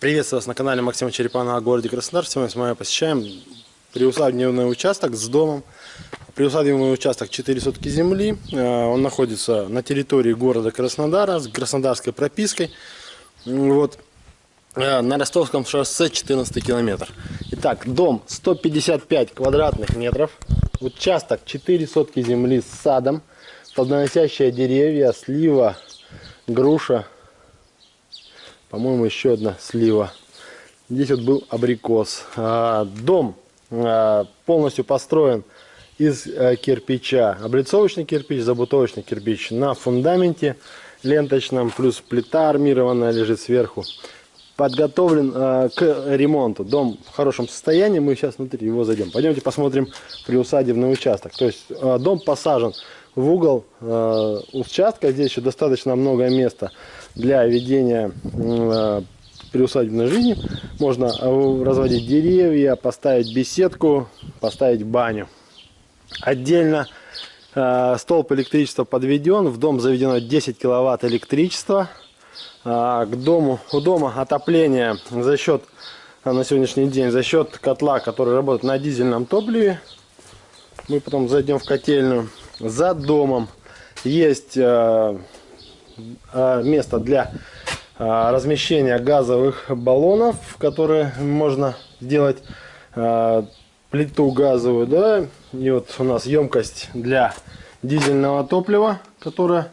Приветствую вас на канале Максима Черепанова о городе Краснодар. Сегодня вами посещаем приусадебный участок с домом. Приусадебный участок 4 сотки земли. Э, он находится на территории города Краснодара с краснодарской пропиской. Вот. Э, на Ростовском шоссе 14 километр. Итак, дом 155 квадратных метров. Участок 4 сотки земли с садом. Плодоносящие деревья, слива, груша, по-моему, еще одна слива. Здесь вот был абрикос. А, дом а, полностью построен из а, кирпича. Облицовочный кирпич, забутовочный кирпич на фундаменте ленточном, плюс плита армированная лежит сверху. Подготовлен к ремонту. Дом в хорошем состоянии, мы сейчас внутри его зайдем. Пойдемте посмотрим приусадебный участок. То есть дом посажен в угол участка. Здесь еще достаточно много места для ведения э, приусадебной жизни. Можно э, разводить деревья, поставить беседку, поставить баню. Отдельно э, столб электричества подведен. В дом заведено 10 киловатт электричества. К дому, у дома отопление за счет на сегодняшний день за счет котла, который работает на дизельном топливе. Мы потом зайдем в котельную. За домом есть Э, место для э, размещения газовых баллонов, которые можно сделать э, плиту газовую, да, и вот у нас емкость для дизельного топлива, которая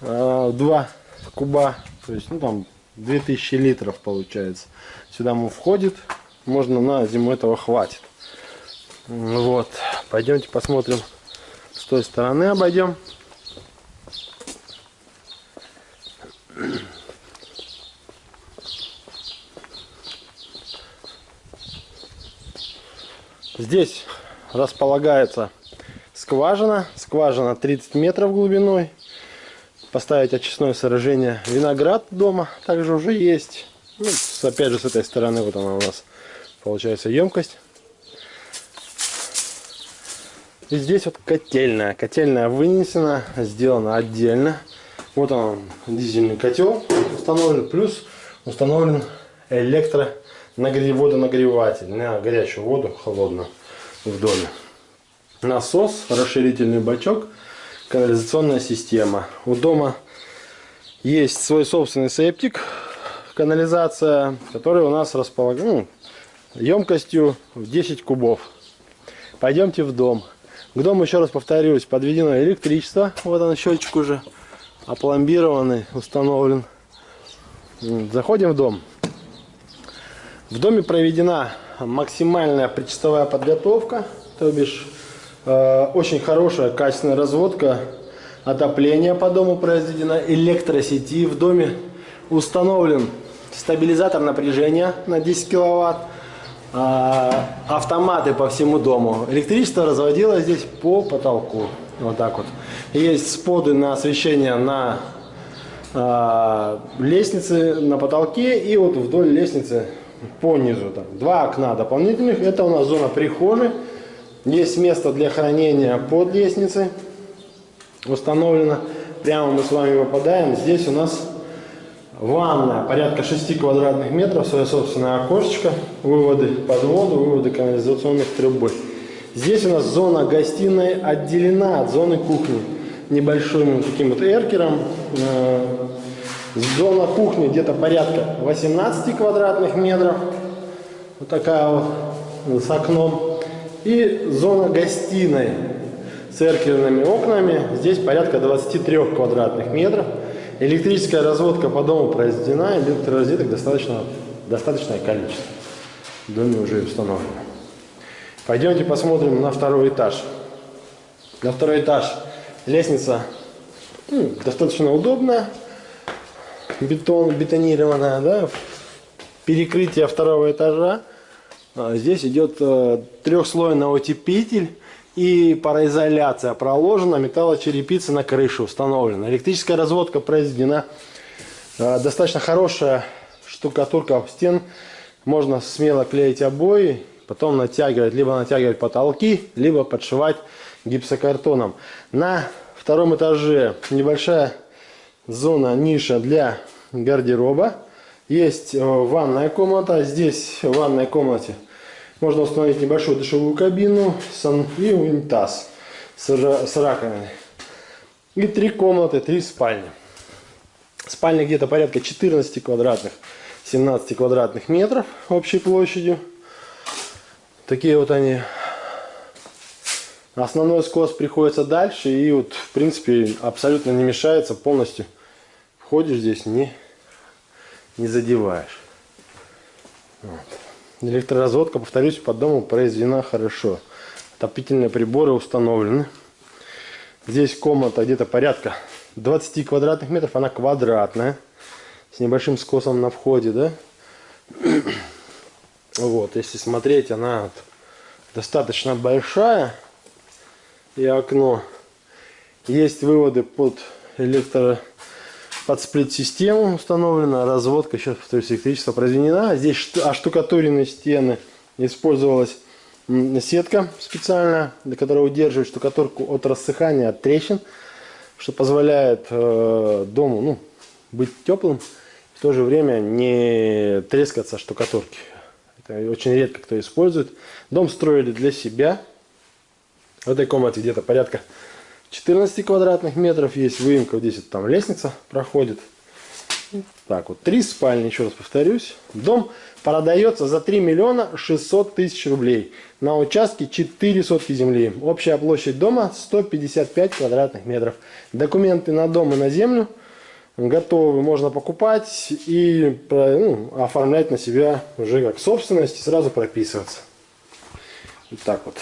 2 куба, то есть, ну там 2000 литров получается. Сюда ему входит, можно на зиму этого хватит. Вот, пойдемте посмотрим той стороны обойдем. Здесь располагается скважина. Скважина 30 метров глубиной. Поставить очистное сооружение. Виноград дома также уже есть. Ну, опять же с этой стороны вот она у нас получается емкость. И здесь вот котельная. Котельная вынесена, сделана отдельно. Вот он, дизельный котел установлен, плюс установлен электро водонагреватель на горячую воду, холодную в доме. Насос, расширительный бачок, канализационная система. У дома есть свой собственный септик, канализация, который у нас располаган ну, емкостью в 10 кубов. Пойдемте в дом. К дому, еще раз повторюсь, подведено электричество. Вот он счетчик уже опломбированный, установлен. Заходим в дом. В доме проведена максимальная причастовая подготовка, то бишь э, очень хорошая качественная разводка, отопление по дому произведено, электросети в доме установлен стабилизатор напряжения на 10 киловатт, автоматы по всему дому. Электричество разводилось здесь по потолку, вот так вот. Есть споды на освещение на э, лестнице, на потолке и вот вдоль лестницы по низу. Там. Два окна дополнительных. Это у нас зона прихожей. Есть место для хранения под лестницей. Установлено. Прямо мы с вами попадаем. Здесь у нас ванная. Порядка 6 квадратных метров. Свое собственное окошечко. Выводы под воду, выводы канализационных трубы. Здесь у нас зона гостиной отделена от зоны кухни. Небольшим таким вот эркером э, Зона кухни где-то порядка 18 квадратных метров. Вот такая вот с окном. И зона гостиной с эркерными окнами. Здесь порядка 23 квадратных метров. Электрическая разводка по дому произведена. Электророзеток достаточно, достаточное количество. В доме уже установлено. Пойдемте посмотрим на второй этаж. На второй этаж лестница ну, достаточно удобная бетон, бетонированная, да, перекрытие второго этажа. А, здесь идет э, трехслойный утеплитель и пароизоляция проложена, металлочерепица на крыше установлена. Электрическая разводка произведена. А, достаточно хорошая штукатурка в стен. Можно смело клеить обои, потом натягивать, либо натягивать потолки, либо подшивать гипсокартоном. На втором этаже небольшая зона, ниша для гардероба. Есть э, ванная комната. Здесь в ванной комнате можно установить небольшую душевую кабину и унитаз с, раковиной. И три комнаты, три спальни. Спальня где-то порядка 14 квадратных, 17 квадратных метров общей площадью. Такие вот они. Основной скос приходится дальше и вот в принципе абсолютно не мешается полностью. Входишь здесь, не, не задеваешь. Вот. Электроразводка, повторюсь, по дому произведена хорошо. Отопительные приборы установлены. Здесь комната где-то порядка 20 квадратных метров. Она квадратная. С небольшим скосом на входе, да? Вот, если смотреть, она достаточно большая. И окно. Есть выводы под электро под сплит-систему установлена, разводка, сейчас повторюсь, электричество произведена. Здесь оштукатуренные стены, использовалась сетка специальная, для которой удерживает штукатурку от рассыхания, от трещин, что позволяет э, дому ну, быть теплым, в то же время не трескаться штукатурки. Это очень редко кто использует. Дом строили для себя. В этой комнате где-то порядка 14 квадратных метров есть выемка, здесь вот там лестница проходит. Так вот, три спальни, еще раз повторюсь. Дом продается за 3 миллиона 600 тысяч рублей. На участке 4 сотки земли. Общая площадь дома 155 квадратных метров. Документы на дом и на землю готовы, можно покупать и ну, оформлять на себя уже как собственность и сразу прописываться. Вот так вот.